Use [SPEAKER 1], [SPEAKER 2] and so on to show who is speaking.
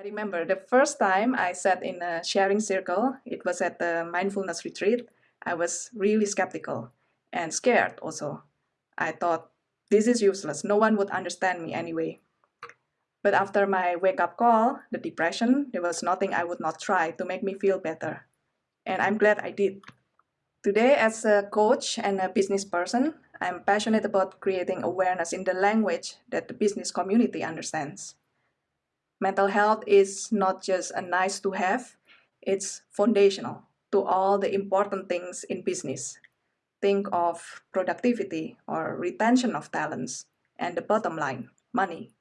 [SPEAKER 1] I remember the first time I sat in a sharing circle, it was at the mindfulness retreat. I was really skeptical and scared also. I thought, this is useless. No one would understand me anyway. But after my wake up call, the depression, there was nothing I would not try to make me feel better. And I'm glad I did. Today, as a coach and a business person, I'm passionate about creating awareness in the language that the business community understands. Mental health is not just a nice to have, it's foundational to all the important things in business. Think of productivity or retention of talents and the bottom line, money.